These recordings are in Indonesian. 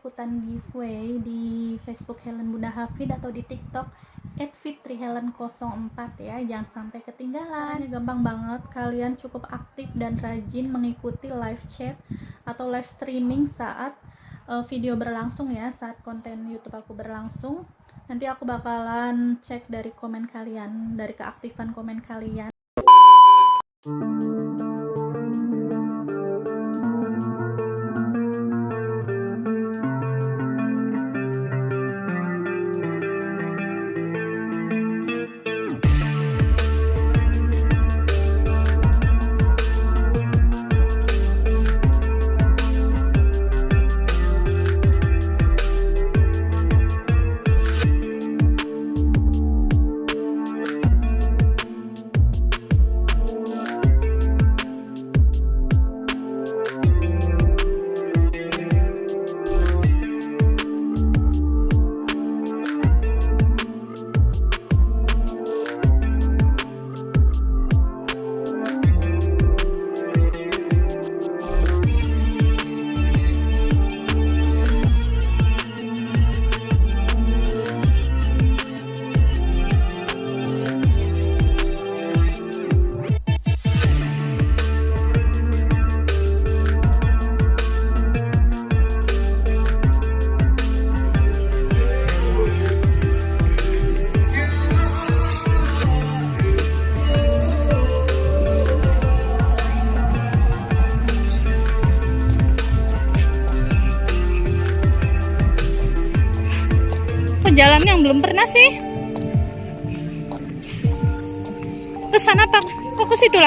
ikutan giveaway di Facebook Helen Bunda Hafid atau di TikTok @fitrihelen04 ya. Jangan sampai ketinggalan. Gampang banget. Kalian cukup aktif dan rajin mengikuti live chat atau live streaming saat uh, video berlangsung ya Saat konten YouTube aku berlangsung. Nanti aku bakalan cek dari komen kalian Dari keaktifan komen kalian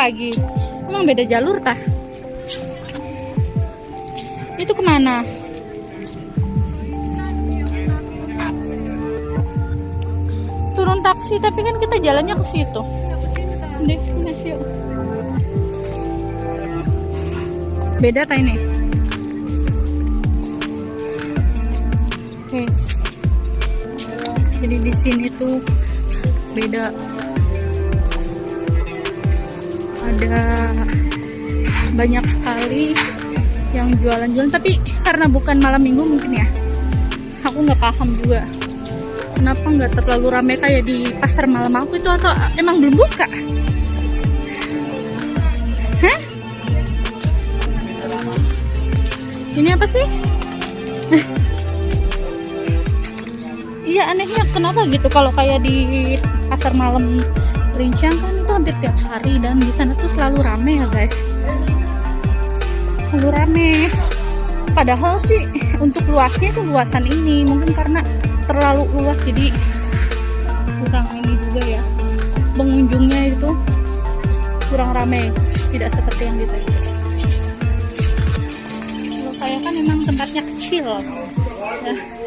lagi. Emang beda jalur tah? Itu ke mana? Turun taksi tapi kan kita jalannya ke situ. Beda tak ini? Jadi di sini tuh beda ada banyak sekali yang jualan-jualan. Tapi karena bukan malam minggu mungkin ya aku nggak paham juga. Kenapa nggak terlalu ramai kayak di pasar malam aku itu? Atau emang belum buka? Hah? ini apa sih? Iya anehnya kenapa gitu? Kalau kayak di pasar malam Rincian kan itu hampir tiap hari dan di sana tuh selalu rame ya guys. Selalu rame. Padahal sih untuk luasnya itu luasan ini mungkin karena terlalu luas jadi kurang ini juga ya. Pengunjungnya itu kurang rame tidak seperti yang di kalau saya kan memang tempatnya kecil. Ya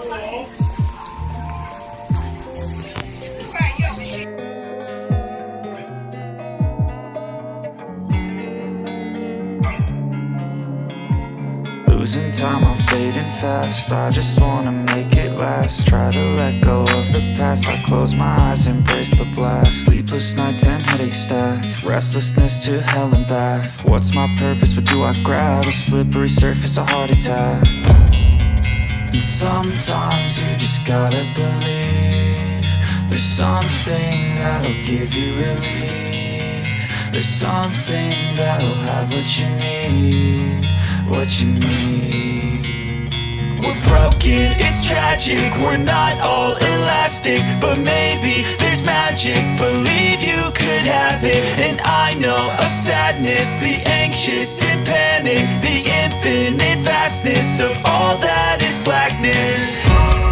Losing time, I'm fading fast. I just wanna make it last. Try to let go of the past. I close my eyes, embrace the blast. Sleepless nights and headaches stack. Restlessness to hell and back. What's my purpose, what do I grab? A slippery surface, a heart attack. And sometimes you just gotta believe There's something that'll give you relief. There's something that'll have what you need what you need We're broken, it's tragic. We're not all elastic But maybe there's magic. Believe you could have it. And I know of sadness The anxious and panic The infinite vastness Of all that is blackness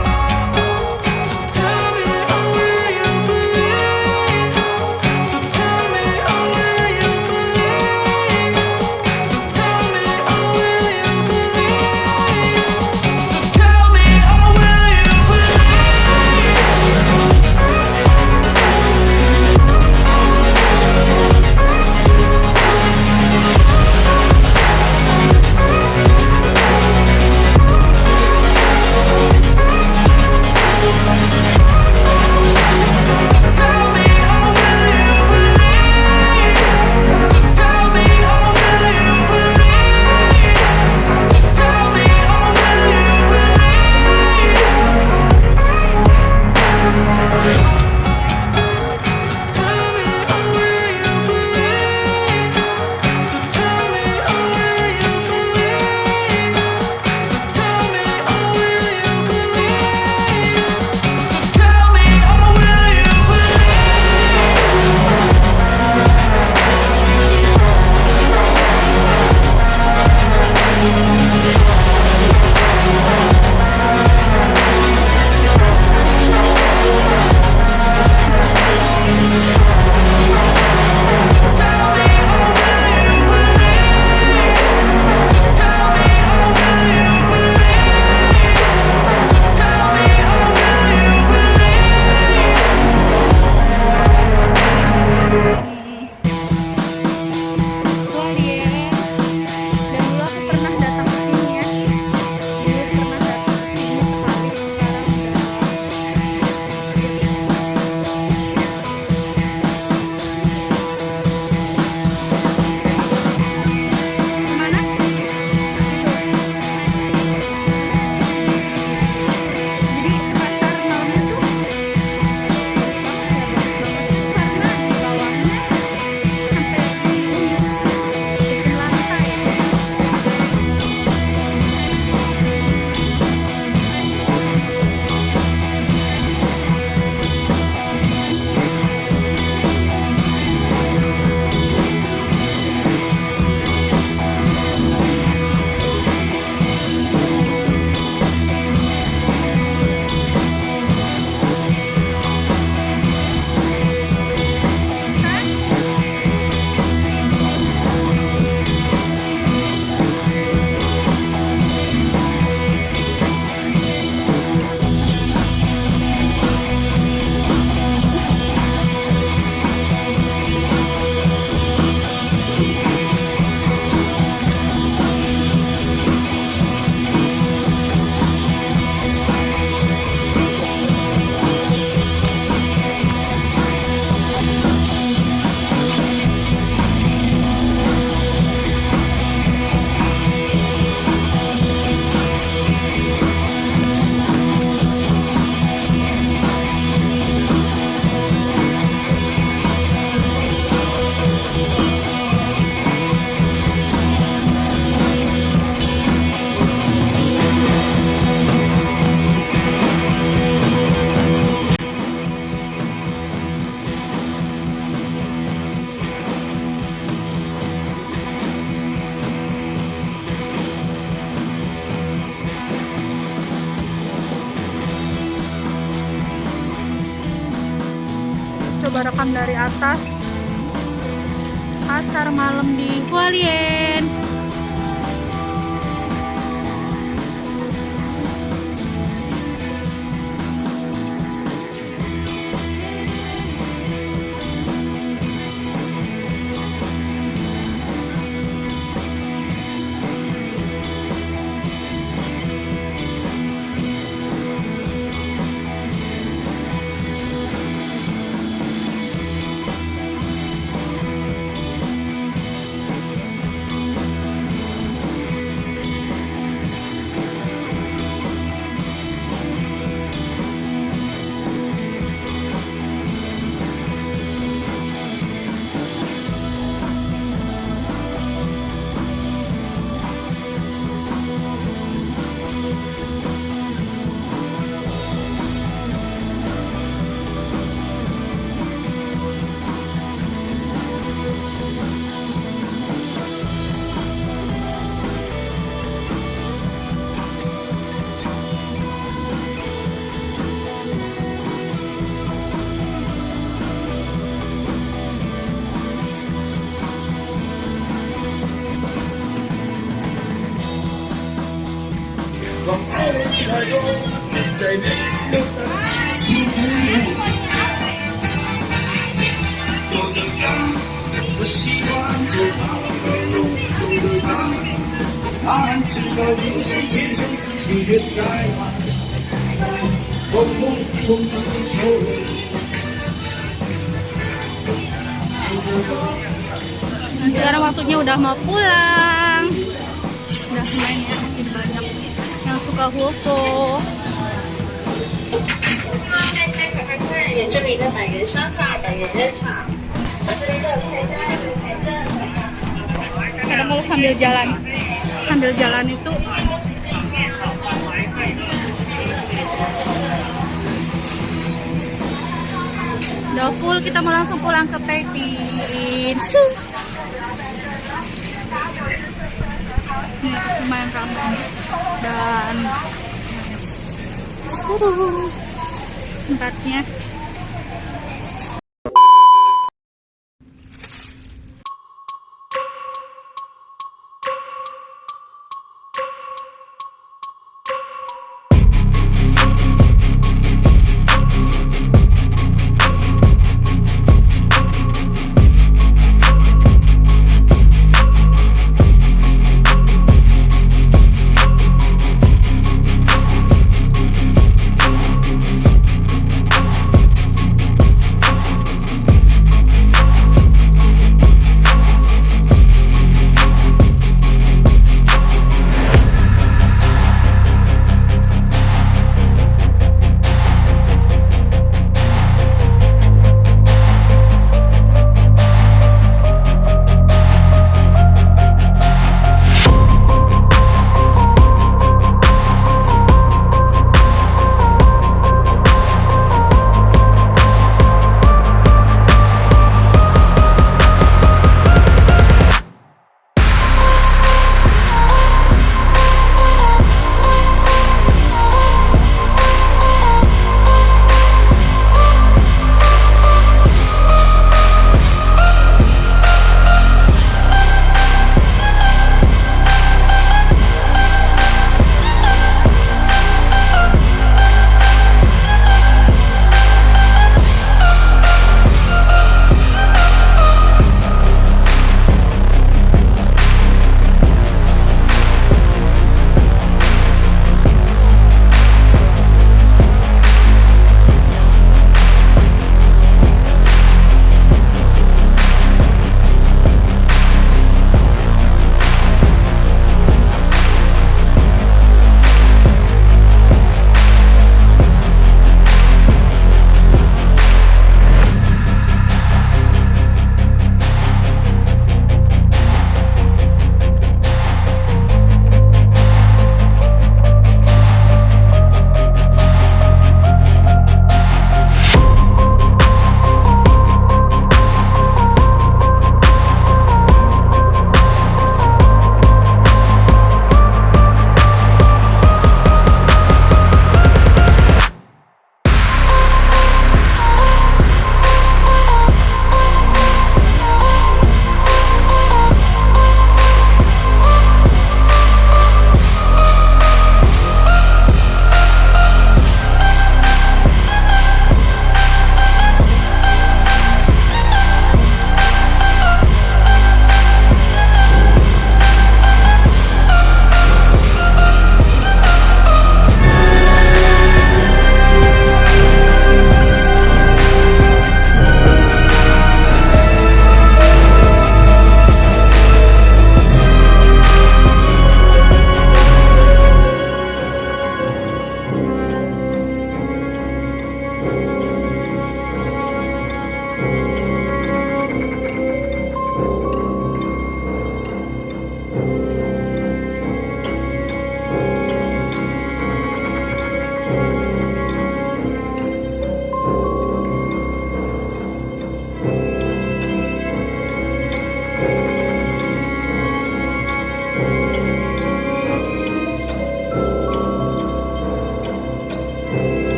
Sekarang waktunya udah mau pulang. Udah main ya, yang suka huko. 客人也这里的百元商法、百元热茶，这里的菜单有财政。 Kadang kalau sambil jalan, sambil jalan itu udah full kita mau langsung pulang ke Taipei. Lumayan ramai dan seru tempatnya.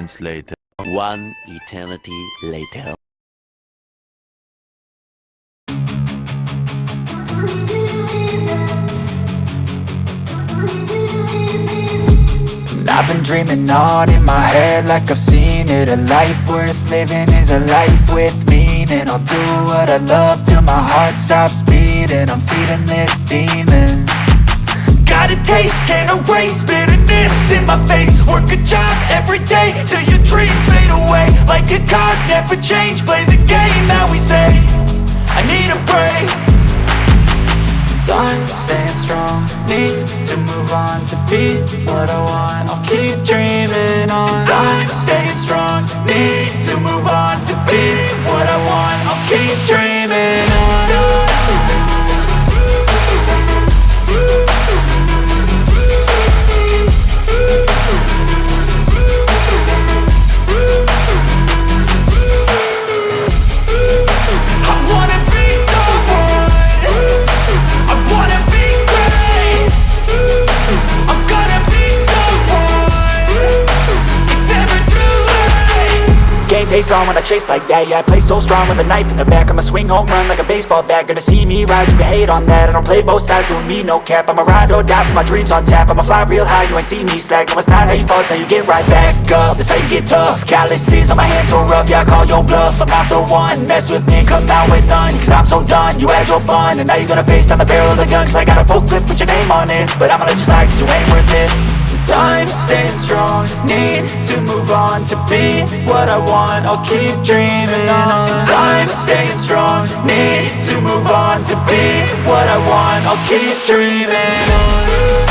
Moments later. One eternity later. I've been dreaming on in my head like I've seen it A life worth living is a life with meaning I'll do what I love till my heart stops beating I'm feeding this demon Got a taste, can't erase bitterness in my face. Work a job every day till your dreams fade away. Like a card, never change, play the game that we say. I need a break. Time staying strong, need to move on to be what I want. I'll keep dreaming on. Time staying strong, need to move on to be what I want. I'll keep dreaming on face on when I chase like that. Yeah, I play so strong with a knife in the back. I'ma swing home run like a baseball bat. Gonna see me rise, you can hate on that. I don't play both sides, doing me no cap. I'ma ride or die for my dreams on tap. I'ma fly real high, you ain't see me slack. No, it's not how you fall, it's how you get right back up. That's how you get tough. Calluses on my hands so rough Yeah, I call your bluff. I'm not the one Mess with me come out with none. Cause I'm so done You had your fun. And now you're gonna face down the barrel of the gun. Cause I got a full clip with your name on it. But I'ma let you slide cause you ain't worth it Time staying strong. Need to move on to be what I want. I'll keep dreaming on. Time staying strong. Need to move on to be what I want. I'll keep dreaming on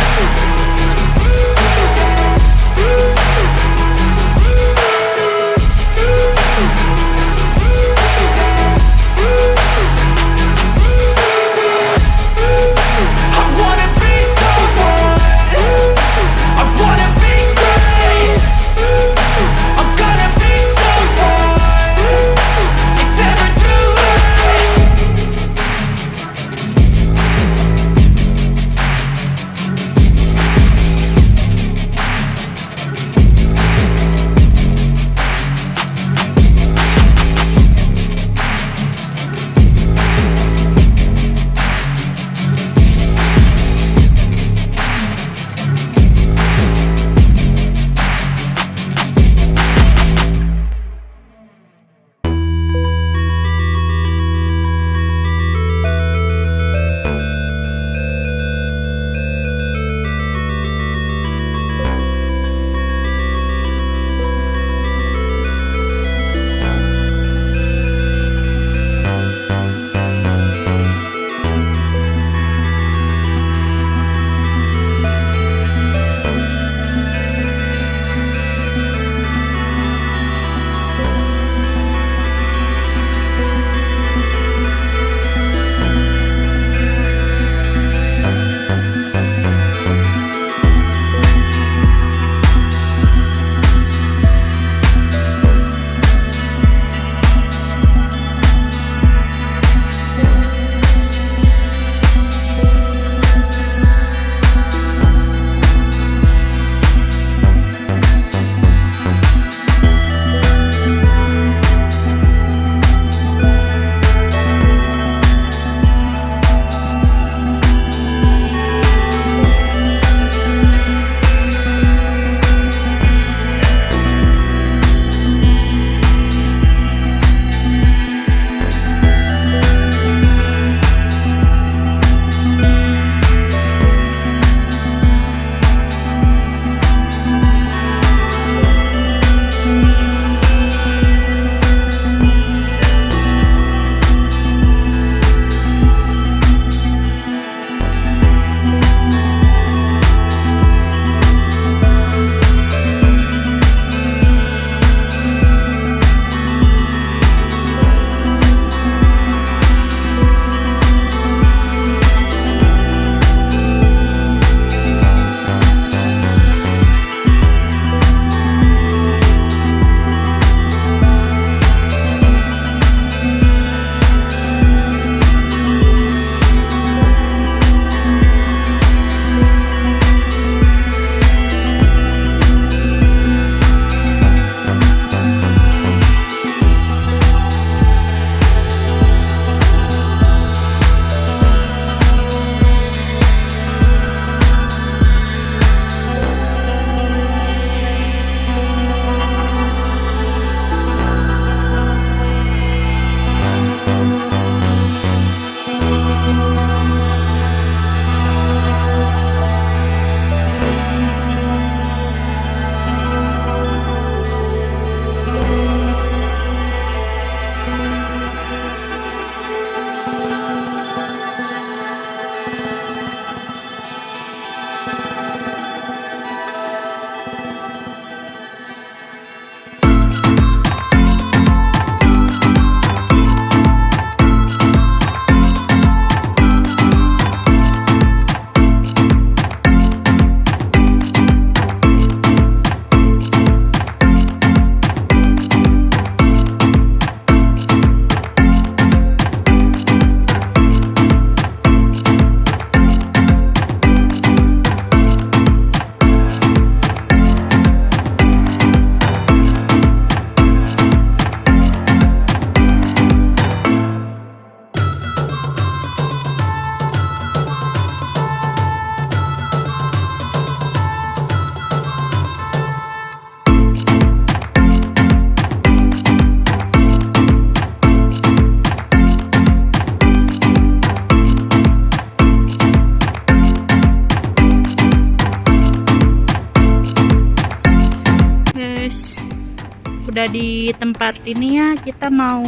tempat ini ya kita mau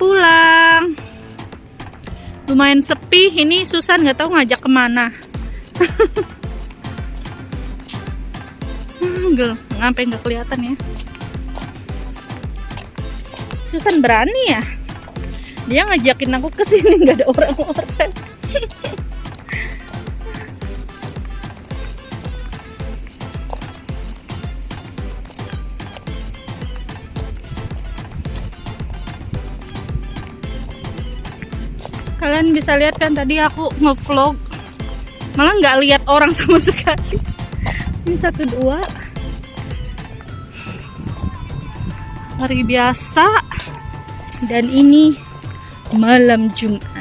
pulang. Lumayan sepi ini Susan nggak tahu ngajak ke mana. Gel, ngapain nggak kelihatan ya. Susan berani ya? Dia ngajakin aku ke sini nggak ada orang-orang kalian bisa lihat kan tadi aku ngevlog. Malah nggak lihat orang sama sekali. Ini satu dua. Hari biasa. Dan ini malam Jumat